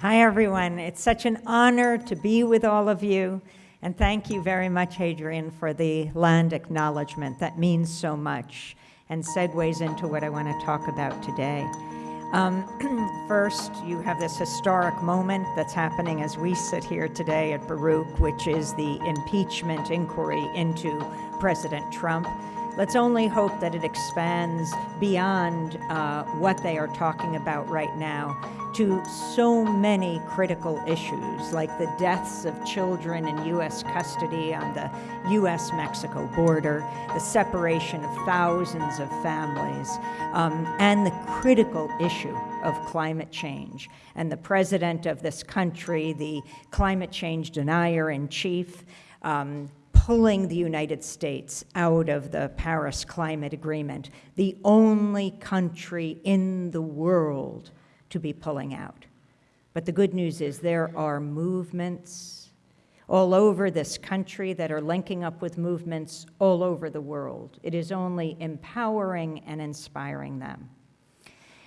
Hi, everyone. It's such an honor to be with all of you. And thank you very much, Adrian, for the land acknowledgement. That means so much and segues into what I want to talk about today. Um, first, you have this historic moment that's happening as we sit here today at Baruch, which is the impeachment inquiry into President Trump. Let's only hope that it expands beyond uh, what they are talking about right now to so many critical issues, like the deaths of children in U.S. custody on the U.S. Mexico border, the separation of thousands of families, um, and the critical issue of climate change. And the president of this country, the climate change denier in chief, um, pulling the United States out of the Paris Climate Agreement, the only country in the world to be pulling out. But the good news is there are movements all over this country that are linking up with movements all over the world. It is only empowering and inspiring them.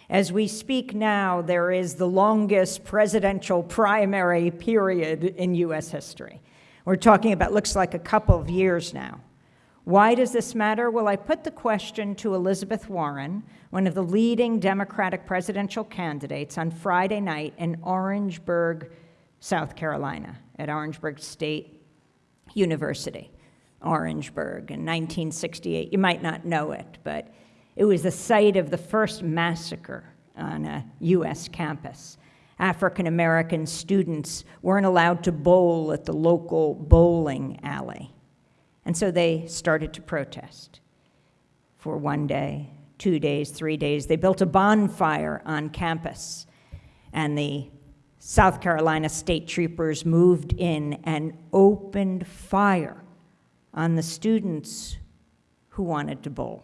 As we speak now, there is the longest presidential primary period in US history. We're talking about, looks like a couple of years now. Why does this matter? Well, I put the question to Elizabeth Warren, one of the leading Democratic presidential candidates, on Friday night in Orangeburg, South Carolina, at Orangeburg State University. Orangeburg in 1968. You might not know it, but it was the site of the first massacre on a U.S. campus. African American students weren't allowed to bowl at the local bowling alley. And so they started to protest for one day, two days, three days. They built a bonfire on campus, and the South Carolina state troopers moved in and opened fire on the students who wanted to bowl.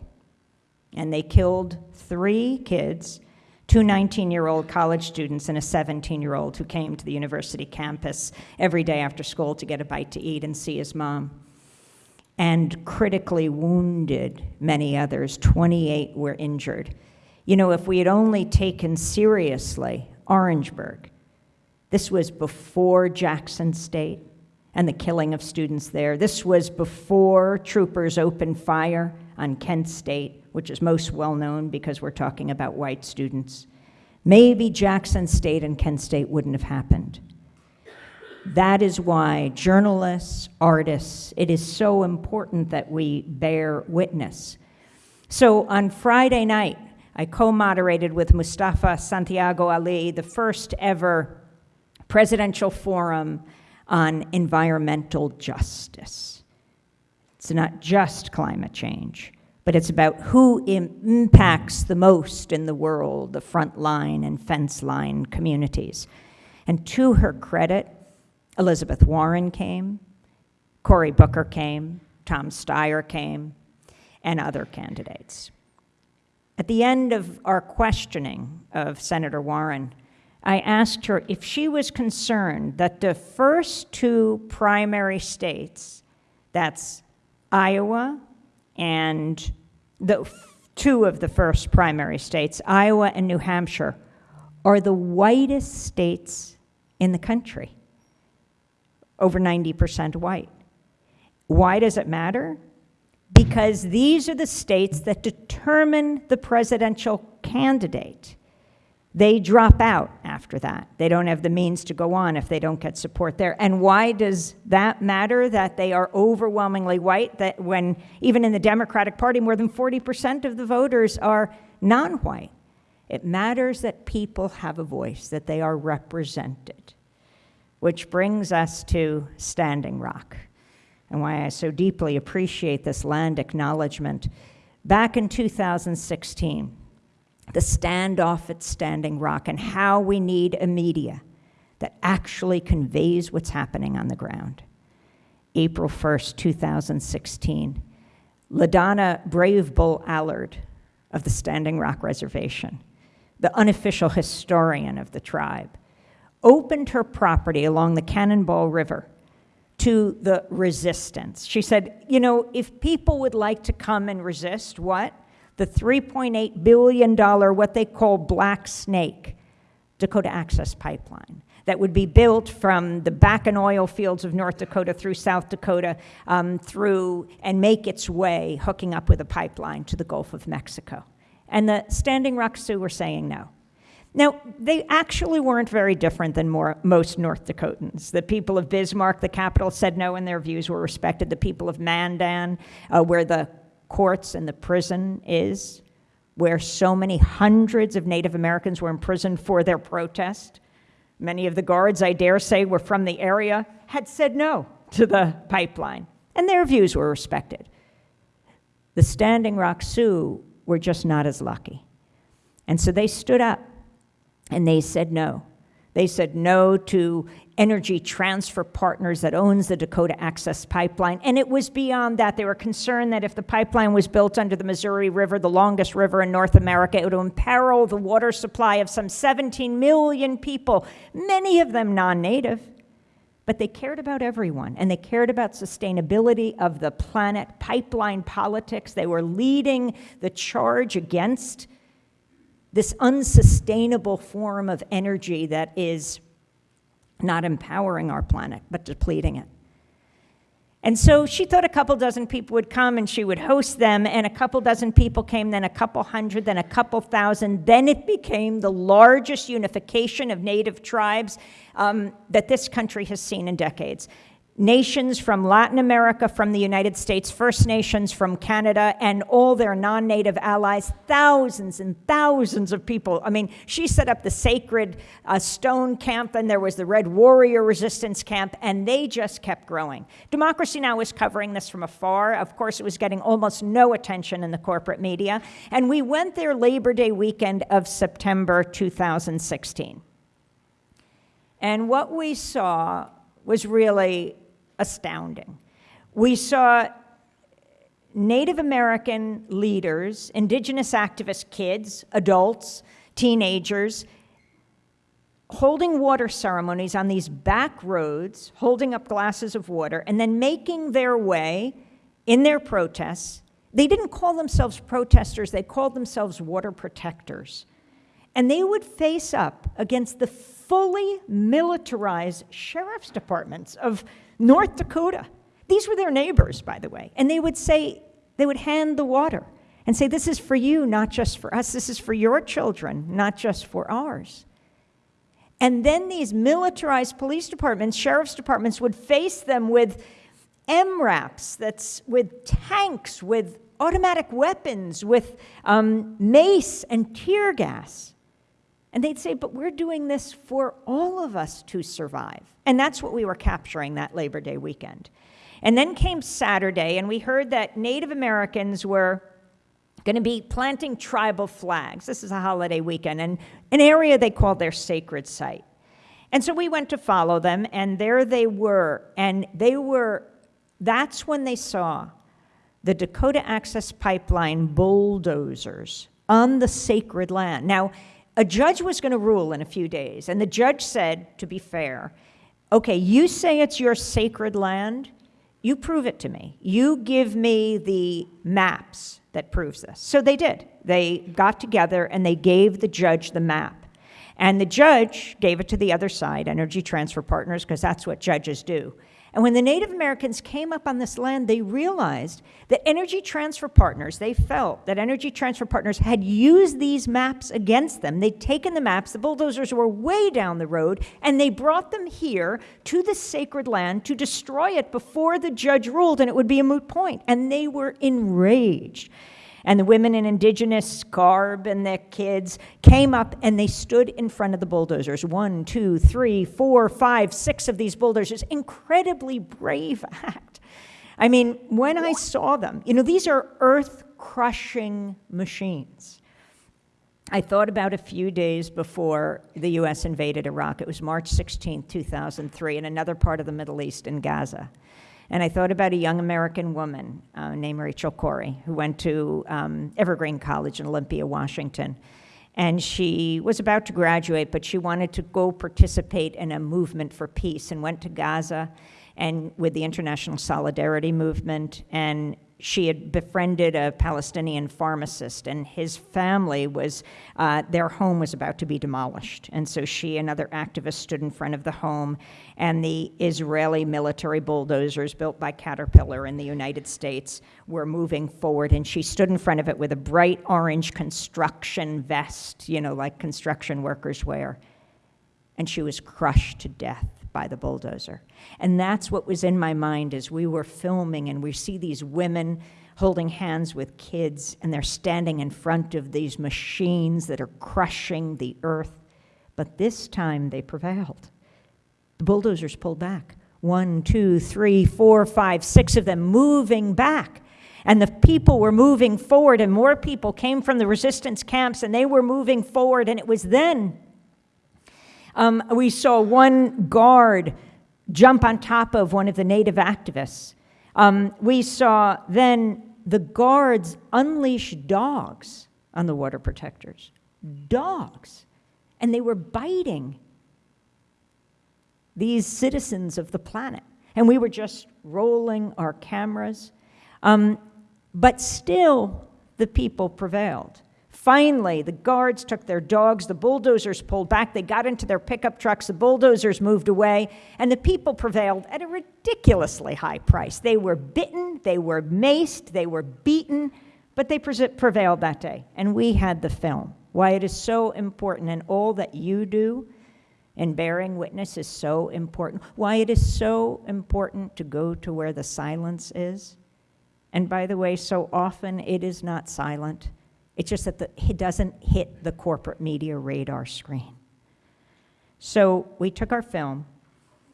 And they killed three kids two 19 year old college students and a 17 year old who came to the university campus every day after school to get a bite to eat and see his mom and critically wounded many others. 28 were injured. You know, if we had only taken seriously Orangeburg, this was before Jackson State and the killing of students there. This was before troopers opened fire on Kent State, which is most well known because we're talking about white students. Maybe Jackson State and Kent State wouldn't have happened. That is why journalists, artists, it is so important that we bear witness. So on Friday night, I co moderated with Mustafa Santiago Ali the first ever presidential forum on environmental justice. It's not just climate change, but it's about who impacts the most in the world, the front line and fence line communities. And to her credit, Elizabeth Warren came, Cory Booker came, Tom Steyer came, and other candidates. At the end of our questioning of Senator Warren, I asked her if she was concerned that the first two primary states, that's Iowa and the two of the first primary states, Iowa and New Hampshire, are the whitest states in the country over 90% white. Why does it matter? Because these are the states that determine the presidential candidate. They drop out after that. They don't have the means to go on if they don't get support there. And why does that matter that they are overwhelmingly white? That when, even in the Democratic Party, more than 40% of the voters are non white. It matters that people have a voice, that they are represented. Which brings us to Standing Rock and why I so deeply appreciate this land acknowledgement. Back in 2016, the standoff at Standing Rock and how we need a media that actually conveys what's happening on the ground. April 1st, 2016, LaDonna Brave Bull Allard of the Standing Rock Reservation, the unofficial historian of the tribe, opened her property along the Cannonball River to the resistance. She said, you know, if people would like to come and resist what? The $3.8 billion, what they call Black Snake Dakota Access Pipeline that would be built from the Bakken oil fields of North Dakota through South Dakota, um, through and make its way, hooking up with a pipeline to the Gulf of Mexico. And the Standing Rock Sioux were saying no. Now, they actually weren't very different than more, most North Dakotans. The people of Bismarck, the capital, said no, and their views were respected. The people of Mandan, uh, where the courts and the prison is, where so many hundreds of Native Americans were imprisoned for their protest, many of the guards, I dare say, were from the area, had said no to the pipeline, and their views were respected. The Standing Rock Sioux were just not as lucky. And so they stood up and they said no. They said no to Energy Transfer Partners that owns the Dakota Access Pipeline. And it was beyond that. They were concerned that if the pipeline was built under the Missouri River, the longest river in North America, it would imperil the water supply of some 17 million people, many of them non native. But they cared about everyone, and they cared about sustainability of the planet, pipeline politics. They were leading the charge against this unsustainable form of energy that is not empowering our planet, but depleting it. And so she thought a couple dozen people would come and she would host them, and a couple dozen people came, then a couple hundred, then a couple thousand. Then it became the largest unification of native tribes um, that this country has seen in decades nations from Latin America, from the United States, First Nations from Canada, and all their non native allies, thousands and thousands of people. I mean, she set up the sacred uh, stone camp, and there was the Red Warrior Resistance Camp, and they just kept growing. Democracy Now! was covering this from afar. Of course, it was getting almost no attention in the corporate media. And we went there Labor Day weekend of September 2016. And what we saw was really astounding. We saw Native American leaders, indigenous activist kids, adults, teenagers, holding water ceremonies on these back roads, holding up glasses of water, and then making their way in their protests. They didn't call themselves protesters, they called themselves water protectors. And they would face up against the fully militarized sheriff's departments of North Dakota. These were their neighbors, by the way. And they would say, they would hand the water and say, This is for you, not just for us. This is for your children, not just for ours. And then these militarized police departments, sheriff's departments, would face them with MRAPs, that's with tanks, with automatic weapons, with um, mace and tear gas. And they'd say, but we're doing this for all of us to survive. And that's what we were capturing that Labor Day weekend. And then came Saturday, and we heard that Native Americans were going to be planting tribal flags. This is a holiday weekend, and an area they called their sacred site. And so we went to follow them, and there they were. And they were, that's when they saw the Dakota Access Pipeline bulldozers on the sacred land. Now, a judge was going to rule in a few days, and the judge said, to be fair, okay, you say it's your sacred land, you prove it to me. You give me the maps that proves this. So they did. They got together and they gave the judge the map. And the judge gave it to the other side, Energy Transfer Partners, because that's what judges do. And when the Native Americans came up on this land, they realized that Energy Transfer Partners, they felt that Energy Transfer Partners had used these maps against them. They'd taken the maps, the bulldozers were way down the road, and they brought them here to the sacred land to destroy it before the judge ruled, and it would be a moot point. And they were enraged. And the women in indigenous garb and their kids came up and they stood in front of the bulldozers. One, two, three, four, five, six of these bulldozers. Incredibly brave act. I mean, when I saw them, you know, these are earth crushing machines. I thought about a few days before the US invaded Iraq. It was March 16, 2003, in another part of the Middle East in Gaza. And I thought about a young American woman uh, named Rachel Corrie, who went to um, Evergreen College in Olympia, Washington. And she was about to graduate, but she wanted to go participate in a movement for peace and went to Gaza and with the International Solidarity Movement and she had befriended a Palestinian pharmacist, and his family was, uh, their home was about to be demolished. And so she and other activists stood in front of the home, and the Israeli military bulldozers built by Caterpillar in the United States were moving forward, and she stood in front of it with a bright orange construction vest, you know, like construction workers wear. And she was crushed to death by the bulldozer. And that's what was in my mind as we were filming, and we see these women holding hands with kids, and they're standing in front of these machines that are crushing the earth. But this time they prevailed. The bulldozers pulled back. One, two, three, four, five, six of them moving back. And the people were moving forward, and more people came from the resistance camps, and they were moving forward. And it was then um, we saw one guard jump on top of one of the native activists. Um, we saw then the guards unleash dogs on the water protectors. Dogs. And they were biting these citizens of the planet. And we were just rolling our cameras. Um, but still, the people prevailed. Finally, the guards took their dogs, the bulldozers pulled back, they got into their pickup trucks, the bulldozers moved away, and the people prevailed at a ridiculously high price. They were bitten, they were maced, they were beaten, but they prevailed that day. And we had the film. Why it is so important, and all that you do in bearing witness is so important. Why it is so important to go to where the silence is. And by the way, so often it is not silent. It's just that the, it doesn't hit the corporate media radar screen. So we took our film,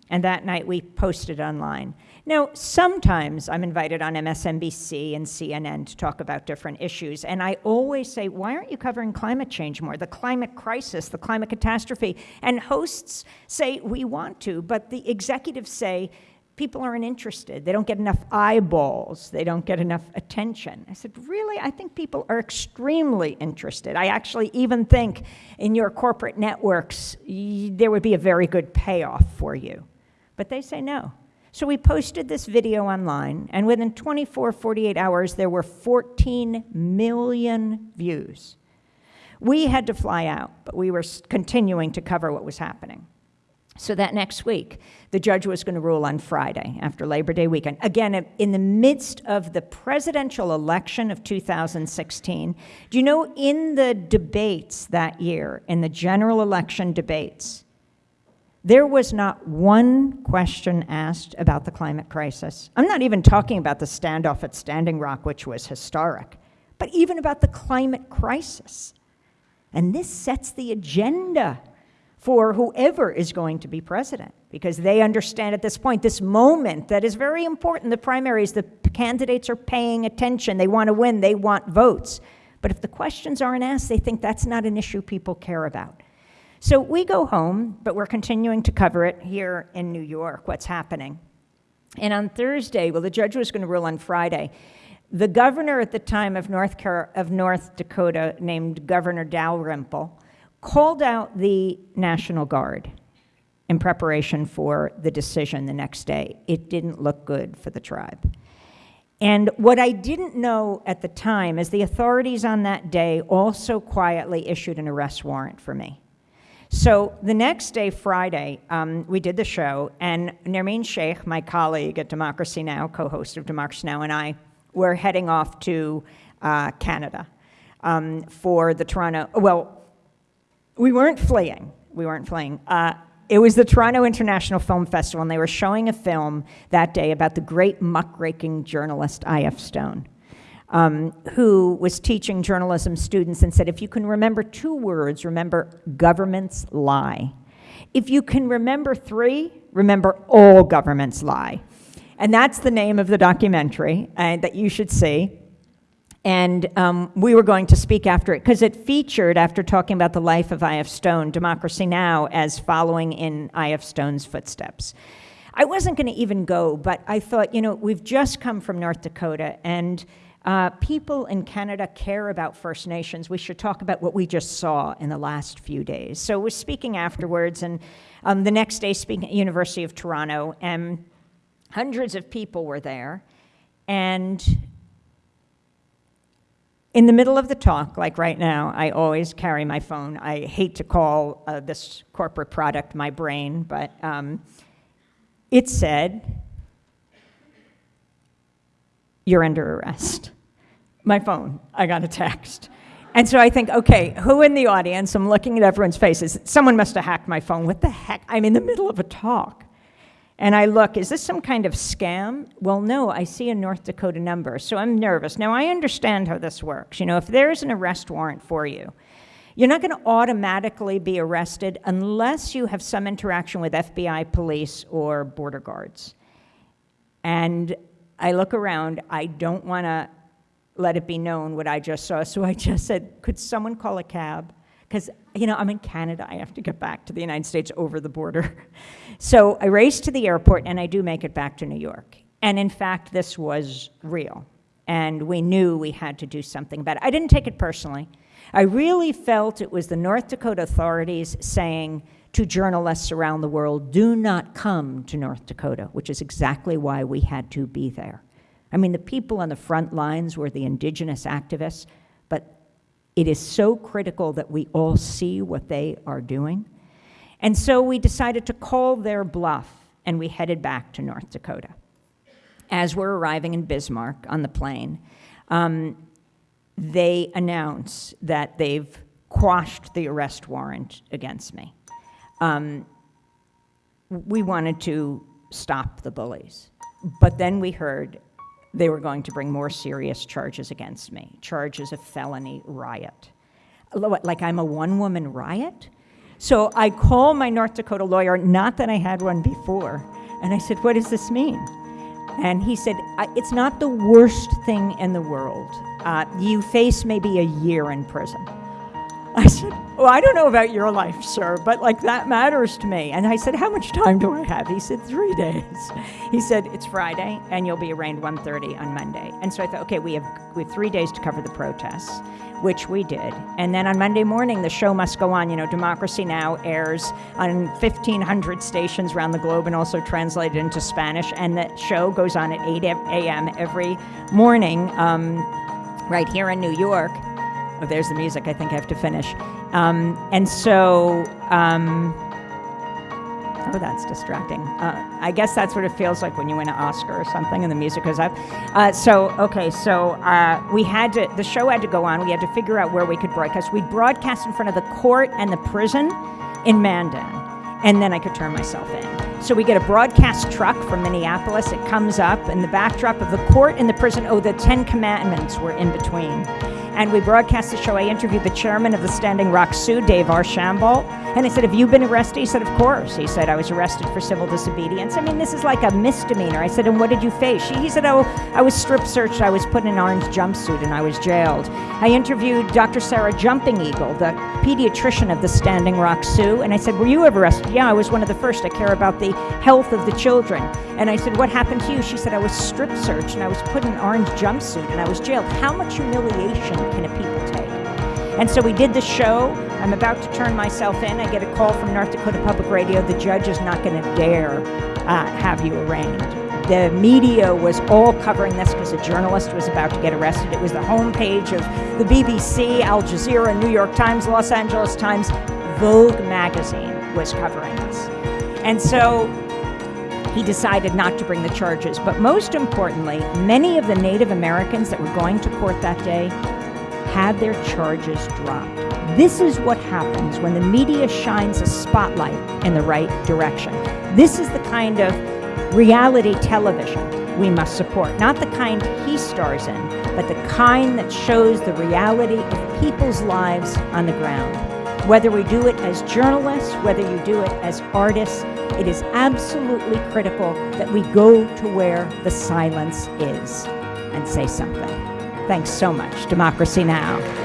and that night we posted online. Now, sometimes I'm invited on MSNBC and CNN to talk about different issues, and I always say, why aren't you covering climate change more? The climate crisis, the climate catastrophe. And hosts say, we want to, but the executives say, people aren't interested. They don't get enough eyeballs. They don't get enough attention. I said, Really? I think people are extremely interested. I actually even think in your corporate networks, there would be a very good payoff for you. But they say no. So we posted this video online, and within 24, 48 hours, there were 14 million views. We had to fly out, but we were continuing to cover what was happening. So that next week, the judge was going to rule on Friday after Labor Day weekend. Again, in the midst of the presidential election of 2016, do you know in the debates that year, in the general election debates, there was not one question asked about the climate crisis. I'm not even talking about the standoff at Standing Rock, which was historic, but even about the climate crisis. And this sets the agenda for whoever is going to be president because they understand at this point this moment that is very important. The primaries the candidates are paying attention. They want to win. They want votes. But if the questions aren't asked they think that's not an issue people care about. So we go home but we're continuing to cover it here in new york what's happening. And on thursday well the judge was going to rule on friday. The governor at the time of north, Car- of north dakota named governor dalrymple called out the National Guard in preparation for the decision the next day. It didn't look good for the tribe. And what I didn't know at the time is the authorities on that day also quietly issued an arrest warrant for me. So the next day, Friday, um, we did the show, and Nermeen Sheikh, my colleague at Democracy Now!, co host of Democracy Now!, and I were heading off to uh, Canada um, for the Toronto, well, we weren't fleeing. We weren't fleeing. Uh, it was the Toronto International Film Festival, and they were showing a film that day about the great muckraking journalist I.F. Stone, um, who was teaching journalism students and said, if you can remember two words, remember governments lie. If you can remember three, remember all governments lie. And that's the name of the documentary uh, that you should see and um, we were going to speak after it because it featured, after talking about the life of I.F. Stone, Democracy Now! as following in I.F. Stone's footsteps. I wasn't going to even go, but I thought, you know, we've just come from North Dakota, and uh, people in Canada care about First Nations. We should talk about what we just saw in the last few days. So, we're speaking afterwards, and um, the next day, speaking at University of Toronto, and hundreds of people were there, and in the middle of the talk, like right now, I always carry my phone. I hate to call uh, this corporate product my brain, but um, it said, You're under arrest. My phone, I got a text. And so I think, okay, who in the audience? I'm looking at everyone's faces. Someone must have hacked my phone. What the heck? I'm in the middle of a talk. And I look, is this some kind of scam? Well, no, I see a North Dakota number, so I'm nervous. Now, I understand how this works. You know, if there's an arrest warrant for you, you're not going to automatically be arrested unless you have some interaction with FBI, police, or border guards. And I look around, I don't want to let it be known what I just saw. So I just said, could someone call a cab? Because, you know, I'm in Canada. I have to get back to the United States over the border. So I race to the airport and I do make it back to New York. And in fact, this was real. And we knew we had to do something about it. I didn't take it personally. I really felt it was the North Dakota authorities saying to journalists around the world, do not come to North Dakota, which is exactly why we had to be there. I mean, the people on the front lines were the indigenous activists, but it is so critical that we all see what they are doing. And so we decided to call their bluff, and we headed back to North Dakota. As we're arriving in Bismarck on the plane, um, they announce that they've quashed the arrest warrant against me. Um, we wanted to stop the bullies. But then we heard they were going to bring more serious charges against me charges of felony riot. Like I'm a one woman riot? So I call my North Dakota lawyer, not that I had one before, and I said, What does this mean? And he said, It's not the worst thing in the world. Uh, you face maybe a year in prison. I said, Well, I don't know about your life, sir, but like that matters to me. And I said, How much time do I have? He said, Three days. He said, It's Friday and you'll be arraigned 1.30 on Monday. And so I thought, okay, we have we have three days to cover the protests, which we did. And then on Monday morning, the show must go on. You know, Democracy Now! airs on 1,500 stations around the globe and also translated into Spanish. And the show goes on at 8 a.m. every morning um, right here in New York. Oh, there's the music. I think I have to finish. Um, and so, um, oh, that's distracting. Uh, I guess that's what it feels like when you win an Oscar or something and the music goes up. Uh, so, okay, so uh, we had to, the show had to go on. We had to figure out where we could broadcast. We'd broadcast in front of the court and the prison in Mandan, and then I could turn myself in. So we get a broadcast truck from Minneapolis. It comes up, and the backdrop of the court and the prison, oh, the Ten Commandments were in between and we broadcast the show. I interviewed the chairman of the Standing Rock Sioux, Dave Archambault, and I said, Have you been arrested? He said, Of course. He said, I was arrested for civil disobedience. I mean, this is like a misdemeanor. I said, And what did you face? He said, Oh, I was strip searched. I was put in an orange jumpsuit and I was jailed. I interviewed Dr. Sarah Jumping Eagle, the pediatrician of the Standing Rock Sioux, and I said, Were you ever arrested? Yeah, I was one of the first. I care about the health of the children. And I said, What happened to you? She said, I was strip searched and I was put in an orange jumpsuit and I was jailed. How much humiliation can a people take? And so we did the show. I'm about to turn myself in. I get a call from North Dakota Public Radio. The judge is not going to dare uh, have you arraigned. The media was all covering this because a journalist was about to get arrested. It was the homepage of the BBC, Al Jazeera, New York Times, Los Angeles Times, Vogue magazine was covering this. And so he decided not to bring the charges. But most importantly, many of the Native Americans that were going to court that day had their charges dropped. This is what happens when the media shines a spotlight in the right direction. This is the kind of reality television we must support. Not the kind he stars in, but the kind that shows the reality of people's lives on the ground. Whether we do it as journalists, whether you do it as artists, it is absolutely critical that we go to where the silence is and say something. Thanks so much. Democracy Now!